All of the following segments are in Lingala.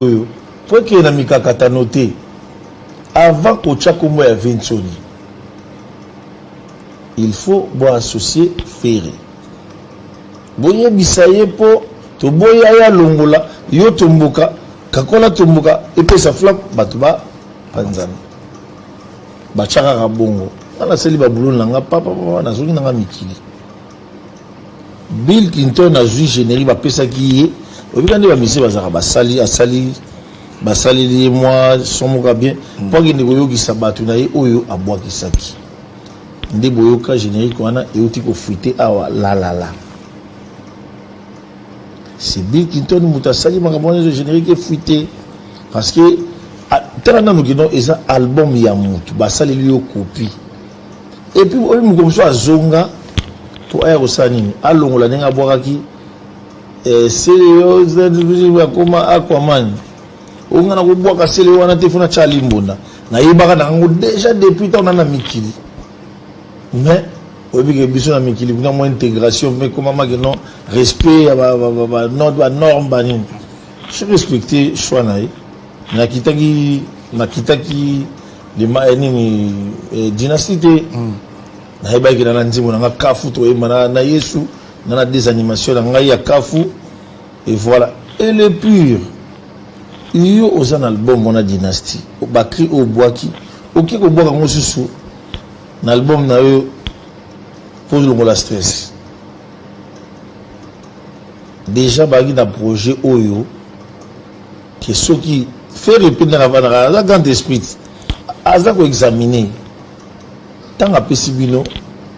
oyo po ekende na mikakatano te avant kotya nkombo ya vinconi il faut boassocie fere boyebisa ye mpo toboya ye alongola yo tomboka kakola tomboka epesa flam bato bapanzana batya kaka bongo nga nasali babuloni na nga papapapa nazongi na nga mikili Bill Clinton azui generique ba pesaki ye oyebi ka nde ba musiciens bazalaka basali asali basaleli ye mwa son moko ya bien mm. mpo akende koyokisa bato na ye oyo abwakisaki nde boyoka generique wana euti kofuite awa lalala c'est Bill Clinton moto asali makambo wana ezo generique efuite parce que tala nanu kino eza album ya moto basaleli yo copie Et puis oyebi mokolo mosusu azonga mpo aya kosala nini alongola ndenge abwakaki eh, seleo akoma aquaman oyo ngai nakobwaka seleo wana te fo natya alimbonda nayebaka na yango déjà depuis ntango na na mikili mais oyebi ke biso na mikili kuna mwa intégration mpe ekomamaki non respect ya banorme banini so respecte choix na ye nakitaki nakitaki Lima eh nini eh dynastie te Na yebaki ke na na nzembo na nga kafu to yemba na na yesu Nga na des animations na ngai ya kafu Et voilà et le pure yo oza na album wana dynastie ba cris oyo obwaki oke ko bwaka ngo susu na album na yo po longola stress Deja bazalaki na projet oyo Te soki ferre pe ndenge avandaka aza grand esprit aza ko examine tango apesi bino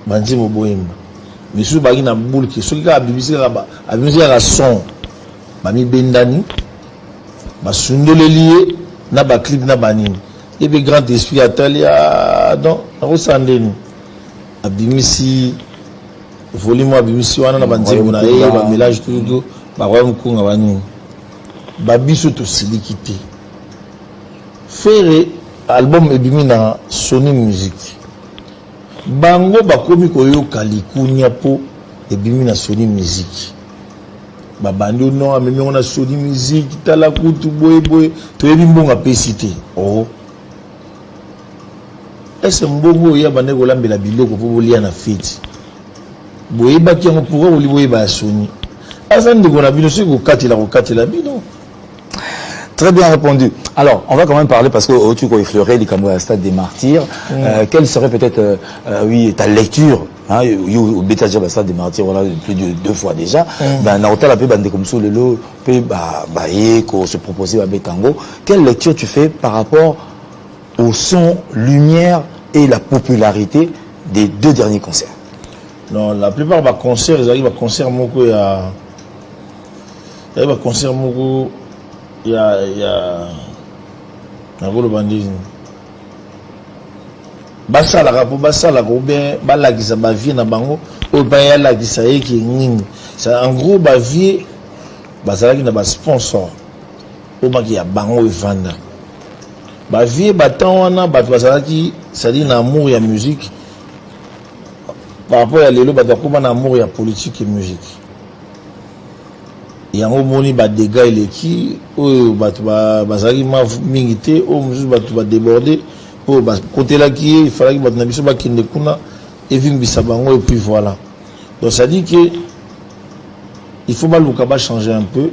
ba nzembo boyemba misusu baki na boule ke soki kaka abimisi kaka abimisi kaka son bamibendani basundoleli ye na ba clip na banini ye pe grand esprit atali ya don nakosala ndeni abimisi volume abimisi wana na ba nzembo na ye ba melage tututu bakoya mokunga banini Ba biso tosiliki te. Ferre album ebimi na Sony music bango bakomi koyoka likunia po ebimi na Sony music babandi o non amemi yango na Sony music tala kutu boye boye toyebi mbongo apesi te oh. Est ce que mbongo oyo abandaki kolambela biloko po bolia na feti boyebaki yango pourquoi boli boyeba ya soni aza ndeko na bino soki kokatela kokatela bino Très bien répondu. Alors, on va quand même parler parce que Otuko effleuré du Cameroun Stade des Martyrs. Mm. Euh, quelle serait peut-être, euh, euh, oui, ta lecture Hein, yo obeta déjà ba stade de martyr wana plus de deux fois déjà mm. ben na otala pe ba ndeko mususu lelo pe ba ba ye ko se proposer ba beta ngo quelle lecture tu fais par rapport au son lumière et la popularité des deux derniers concerts non la plupart ba concerts ils arrivent à concert moko ya ya ba concert moko ya ya na golo bandini Basalaka po basalaka ou bien balakisa ba vies na bango oyo epai ye alakisa ye ke nini? C'est en gros ba vies bazalaki na ba sponsors oyo maki ya bango evanda ba vies ba temps wana batu bazalaki c'est à dire na amour ya musique par rapport ya lelo batu bakoma na amour ya politique et musique. Yango omoni ba degats eleki oyo batu bazalaki mavu mingi te oyo mosusu batu ba deborder oyo ba kotelaki ye il falaki batu na biso ba kende kuna evimbisa bango et puis voila donc ça dit que il faut baluka ba changer un peu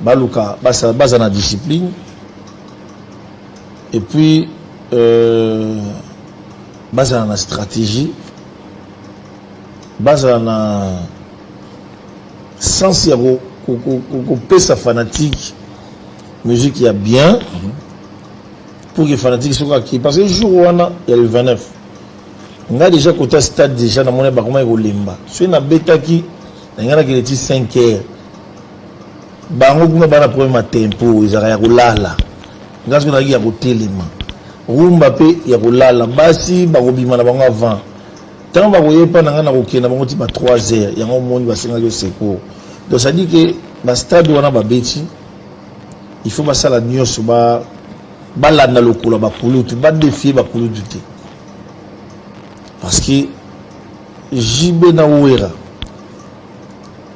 baluka basala baza na discipline et puis euh, bazala na stratégie bazala na Sens ya ko pesa fanatique musique ya bien pour que fanatique soki aki parce que jour wana ya le 29 nga déjà kota stade déjà na mona bakoma ekolemba soki na betaki na ngana kele ti 5 heures bango kuna bana problème ya tempo ezalaka ya kolala nga soki nazalaki ya kotelema rumba mpe ya kolala basi bakobima na bango avant Tango bakoya epa na nga nakokende na bango ti ba trois heures yango omoni basengaki yo secours donc ça dit que ba stade wana babeti il faut basala nioso ba balanda lokola ba kulutu ba defier ba kulutu te parce que JB na Wera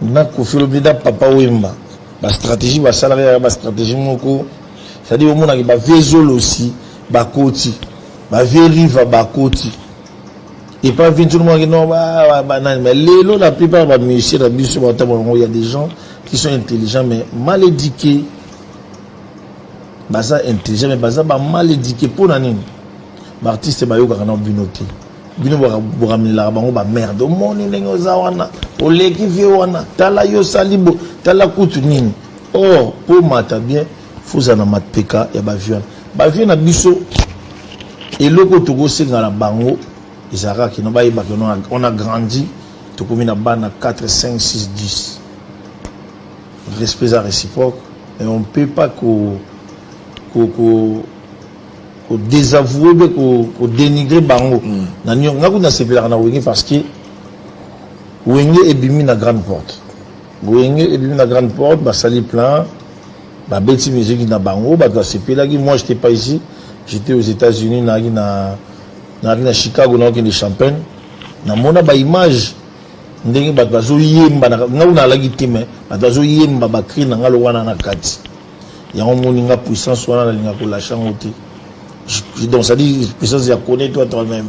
na Koffi Olomide na Papa Wemba ba stratégie basalaka ya ba stratégie moko c'est-à-dire omonaki ba vieux zolo aussi bakoti Ba vieux riva ba koti epa vie tout le monde non ba ba nani mais lelo la plupart ba musiciens na biso ba tabo ngo il y a des gens qui sont intelligents mais mal éduqués baza intelligent mais baza ba mal éduqués mpo na nini ba artiste bayokaka na bino te bino bokamelelaka bango bamerde omoni ndenge oza wana oleki vie wana tala yo osali bo tala kutu nini or mpo mata bien Fuza na mateka ya ba vieux wana. Ba vieux na biso eloko oyo toko senga na bango ezalaka kaka kino bayeba que on a grandi tokomi na bana 4, 5, 6, 10. Respect eza reciproque et on ne peut pas ko ko ko ko desavouer be ko ko denigrer bango. Na niongo nga kutu nasepelaka na Wenge parce que Wenge ebimi na grande porte. Wenge ebimi na grande porte basali plein ba beti musique na bango batu basepelaki moi j'etais pas ici j'etais aux etats unis nayaki na nayaki na chicago naokende champagne namona ba image ndenge bato bazoyemba nga kuna alaki te me bato bazoyemba bacri na nga lo wana na kati yango moni nga puissance wana nalinga kolasha yango te donc cetadire puissance ya connais toi toi-même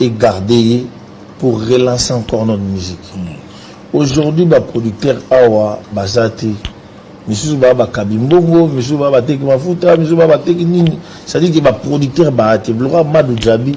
e garder ye pour relancer encore notre musique aujourd'hui ba producteurs awa baza te misusu ba ba kabi mbongo misusu ba ba teki mafuta misusu ba ba teki nini c'est à dire que ba producteurs ba te vlora madu djabi